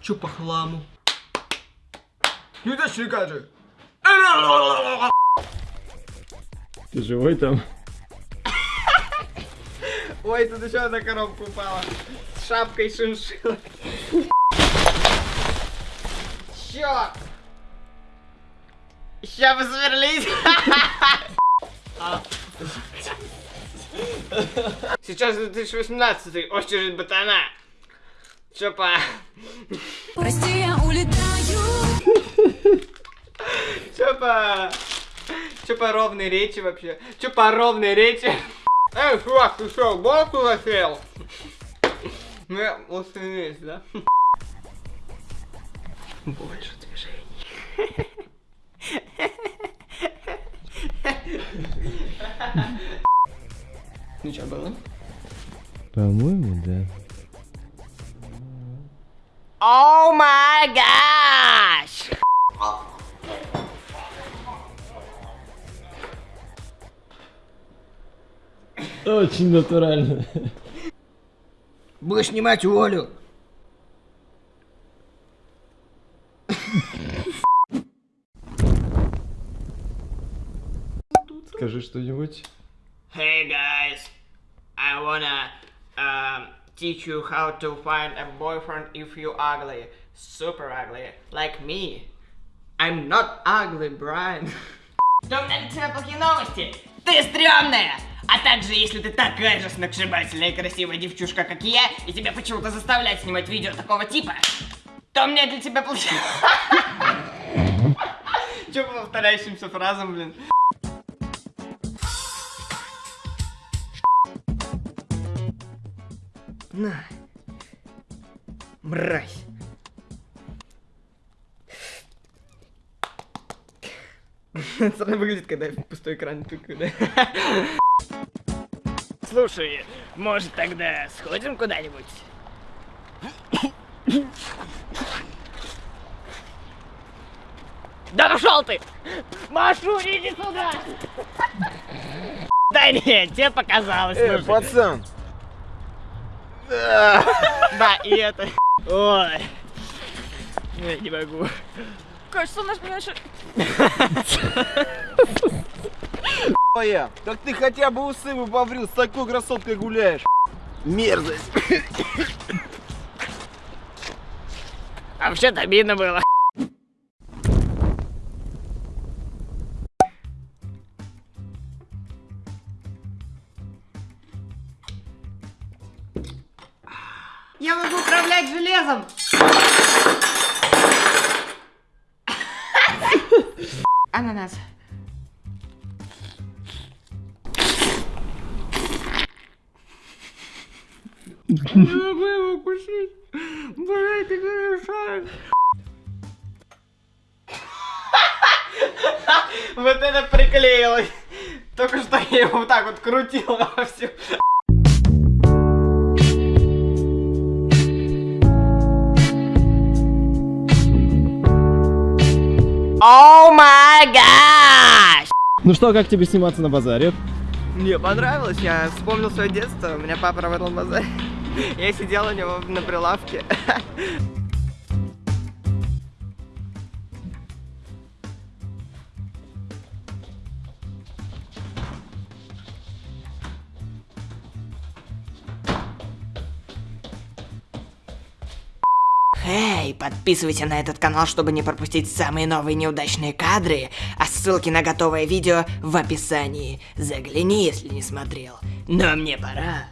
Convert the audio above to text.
Чё по хламу? Ну да же. Ты живой там? Ой, тут еще одна коробка упала. С шапкой шиншилла. Чё? Ща посверлить. Сейчас 2018 очередь ботана. Чё по... Прости, я улетаю. Чё по ровной речи вообще? Чё по ровной речи? Эй, чувак, ты что, голову засел? Ну, я устранились, да? Больше движений. Ну что было? По-моему, да. О май гаш! Очень натурально. Будешь снимать уволю. Скажи что-нибудь. Hey guys, I wanna um, teach you how to find a boyfriend if you ugly, super ugly, like me. I'm not ugly, Brian. Да у меня для тебя плохие новости. Ты стрёмная! А также, если ты такая же сногсшибательная и красивая девчушка, как и я, и тебя почему-то заставляют снимать видео такого типа, то у меня для тебя плохие... Чё по повторяющимся фразам, блин? На. Мразь. Странно выглядит, когда я в пустой экран тыкаю, да? Слушай, может тогда сходим куда-нибудь? Да пошел ты! Машу, иди сюда! Да нет, тебе показалось. Эй, пацан. Да, и это. Ой. Я не могу. Кажется, у нас меньше... Моя, так ты хотя бы усы бы побрил, с такой красоткой гуляешь. Мерзость. А вообще-то обидно было. Я могу управлять железом! Ананас. Не могу его кусить. Боже, ты мешаешь. Вот это приклеилось. Только что я его вот так вот крутил во О май гаш! Ну что, как тебе сниматься на базаре? Мне понравилось, я вспомнил свое детство, у меня папа работал в базаре. Я сидел у него на прилавке. Эй, подписывайся на этот канал, чтобы не пропустить самые новые неудачные кадры, а ссылки на готовое видео в описании. Загляни, если не смотрел. Но мне пора.